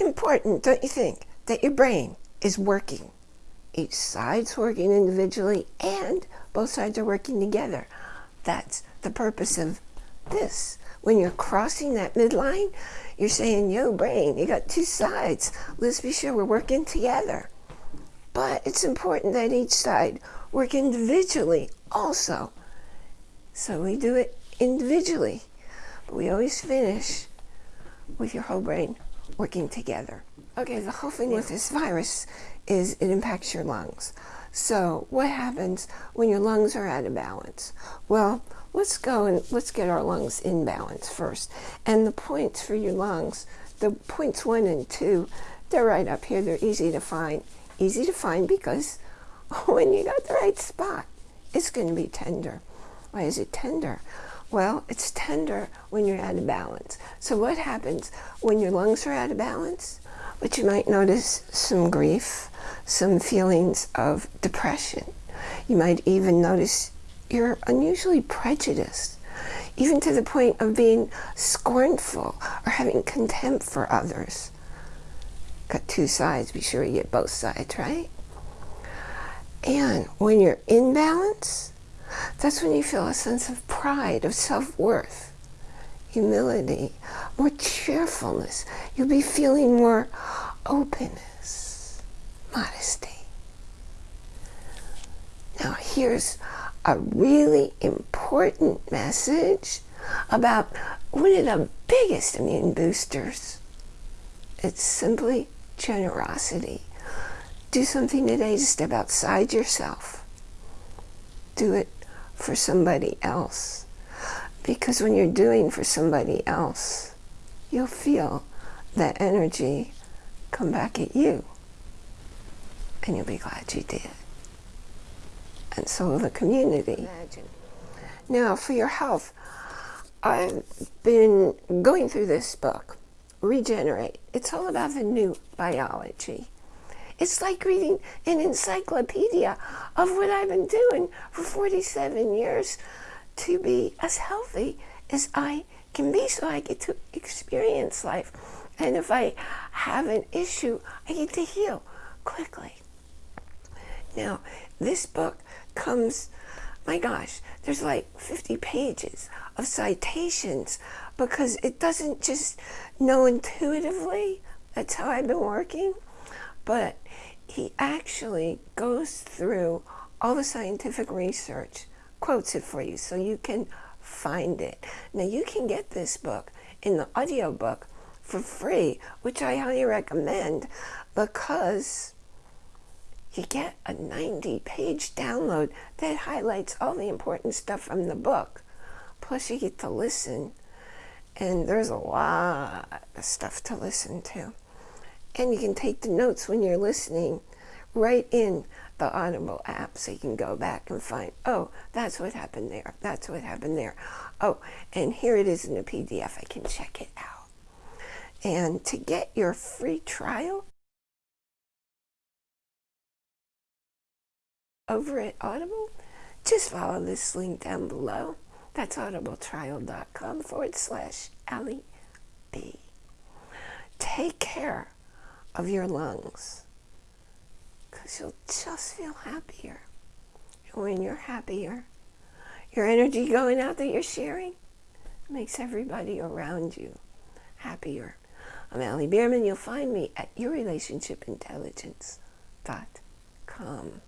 important, don't you think, that your brain is working. Each side's working individually and both sides are working together. That's the purpose of this. When you're crossing that midline, you're saying, yo, brain, you got two sides. Let's be sure we're working together. But it's important that each side work individually also. So we do it individually. But we always finish with your whole brain working together. Okay, the whole thing with this virus is it impacts your lungs. So what happens when your lungs are out of balance? Well, let's go and let's get our lungs in balance first. And the points for your lungs, the points one and two, they're right up here. They're easy to find. Easy to find because when you got the right spot, it's going to be tender. Why is it tender? Well, it's tender when you're out of balance. So what happens when your lungs are out of balance? But you might notice some grief, some feelings of depression. You might even notice you're unusually prejudiced, even to the point of being scornful or having contempt for others. Got two sides, be sure you get both sides, right? And when you're in balance, that's when you feel a sense of pride, of self-worth, humility, more cheerfulness. You'll be feeling more openness, modesty. Now here's a really important message about one of the biggest immune boosters. It's simply generosity. Do something today to step outside yourself. Do it for somebody else. Because when you're doing for somebody else, you'll feel that energy come back at you. And you'll be glad you did. And so will the community. Imagine. Now, for your health, I've been going through this book, Regenerate. It's all about the new biology. It's like reading an encyclopedia of what I've been doing for 47 years to be as healthy as I can be so I get to experience life. And if I have an issue, I get to heal quickly. Now, this book comes, my gosh, there's like 50 pages of citations because it doesn't just know intuitively. That's how I've been working. But he actually goes through all the scientific research, quotes it for you so you can find it. Now you can get this book in the audiobook for free, which I highly recommend because you get a 90 page download that highlights all the important stuff from the book. Plus you get to listen and there's a lot of stuff to listen to. And you can take the notes when you're listening right in the Audible app so you can go back and find, oh, that's what happened there. That's what happened there. Oh, and here it is in a PDF. I can check it out. And to get your free trial over at Audible, just follow this link down below. That's audibletrial.com forward slash Allie B. Take care of your lungs because you'll just feel happier. And when you're happier, your energy going out that you're sharing makes everybody around you happier. I'm Allie Bierman. You'll find me at yourrelationshipintelligence.com.